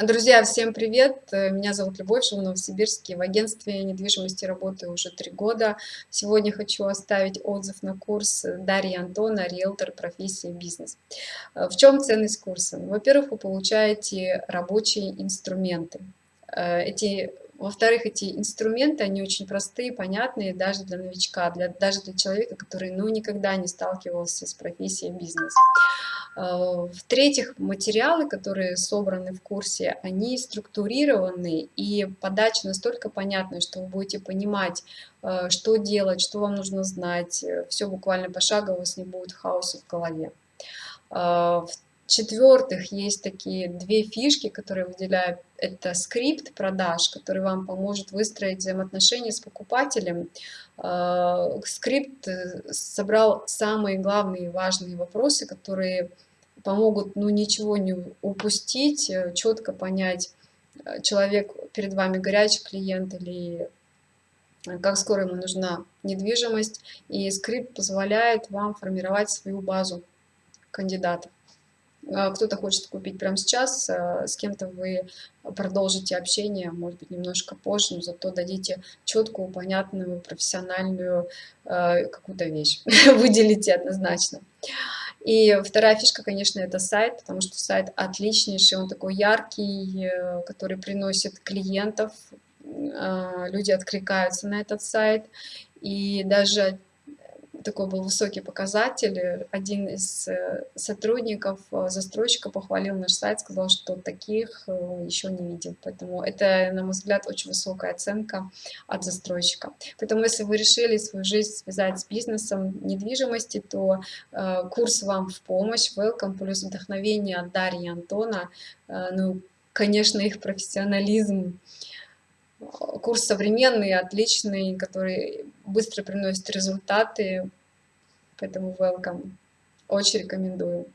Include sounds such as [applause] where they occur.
Друзья, всем привет! Э, меня зовут Любовь, живу в Новосибирске. В агентстве недвижимости работаю уже три года. Сегодня хочу оставить отзыв на курс Дарьи Антона «Риэлтор. Профессия. Бизнес». Э, в чем ценность курса? Во-первых, вы получаете рабочие инструменты. Э, эти во-вторых, эти инструменты, они очень простые, понятные даже для новичка, для, даже для человека, который ну, никогда не сталкивался с профессией бизнес. А, в-третьих, материалы, которые собраны в курсе, они структурированы, и подача настолько понятная, что вы будете понимать, а, что делать, что вам нужно знать. Все буквально пошагово, у вас не будет хаоса в голове. А, в-четвертых, есть такие две фишки, которые выделяют. Это скрипт продаж, который вам поможет выстроить взаимоотношения с покупателем. Скрипт э, собрал самые главные и важные вопросы, которые помогут ну, ничего не упустить, э, четко понять, э, человек перед вами горячий клиент или как скоро ему нужна недвижимость. И скрипт позволяет вам формировать свою базу кандидатов. Кто-то хочет купить прямо сейчас, с кем-то вы продолжите общение, может быть, немножко позже, но зато дадите четкую, понятную, профессиональную какую-то вещь. [laughs] Выделите однозначно. И вторая фишка, конечно, это сайт, потому что сайт отличнейший, он такой яркий, э, который приносит клиентов, а, люди откликаются на этот сайт. И даже такой был высокий показатель. Один из э, сотрудников, э, застройщика похвалил наш сайт, сказал, что таких э, еще не видел. Поэтому это, на мой взгляд, очень высокая оценка от застройщика. Поэтому если вы решили свою жизнь связать с бизнесом недвижимости, то курс вам в помощь. Welcome плюс вдохновение от Дарьи и Антона. Ну, конечно, их профессионализм курс современный, отличный, который быстро приносит результаты, поэтому welcome. Очень рекомендую.